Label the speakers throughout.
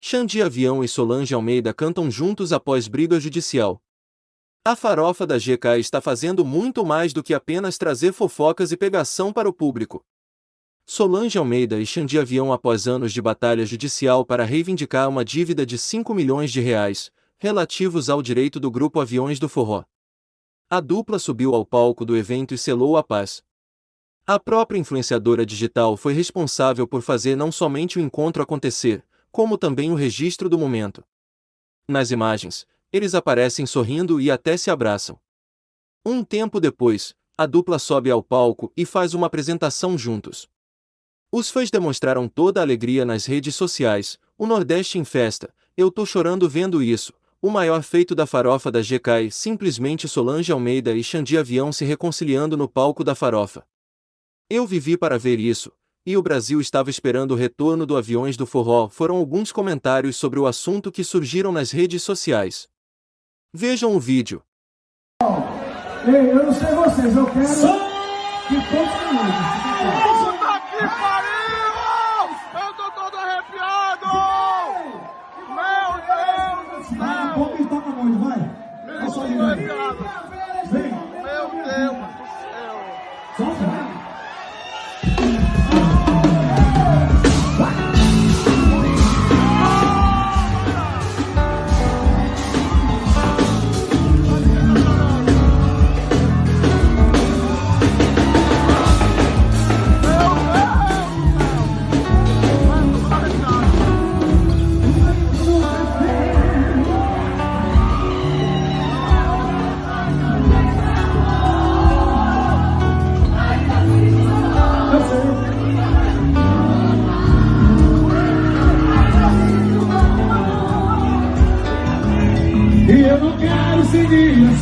Speaker 1: Xande Avião e Solange Almeida cantam juntos após briga judicial. A farofa da GK está fazendo muito mais do que apenas trazer fofocas e pegação para o público. Solange Almeida e Xandi Avião após anos de batalha judicial para reivindicar uma dívida de 5 milhões de reais, relativos ao direito do grupo Aviões do Forró. A dupla subiu ao palco do evento e selou a paz. A própria influenciadora digital foi responsável por fazer não somente o encontro acontecer, como também o registro do momento. Nas imagens, eles aparecem sorrindo e até se abraçam. Um tempo depois, a dupla sobe ao palco e faz uma apresentação juntos. Os fãs demonstraram toda a alegria nas redes sociais, o Nordeste em festa, eu tô chorando vendo isso, o maior feito da farofa da GK simplesmente Solange Almeida e Xandi Avião se reconciliando no palco da farofa. Eu vivi para ver isso, e o Brasil estava esperando o retorno do Aviões do Forró foram alguns comentários sobre o assunto que surgiram nas redes sociais. Vejam o vídeo.
Speaker 2: Ei, eu não sei vocês, eu quero Só... que todos minutos.
Speaker 3: Puta que pariu! Eu tô todo arrepiado! Meu Deus do céu!
Speaker 2: Vai, um pouco e toca muito, vai.
Speaker 3: Eu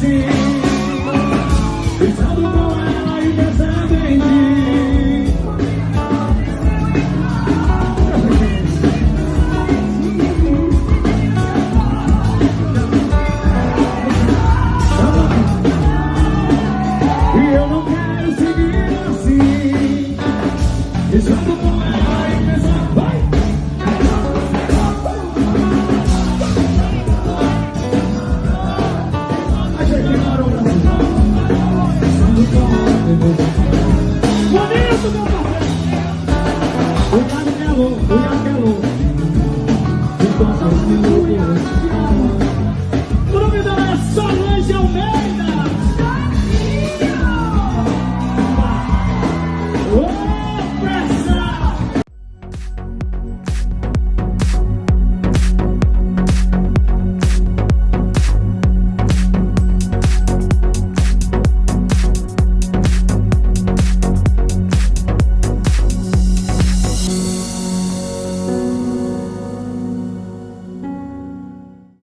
Speaker 2: assim Pensando com ela e pensando em mim E eu não quero seguir assim com ela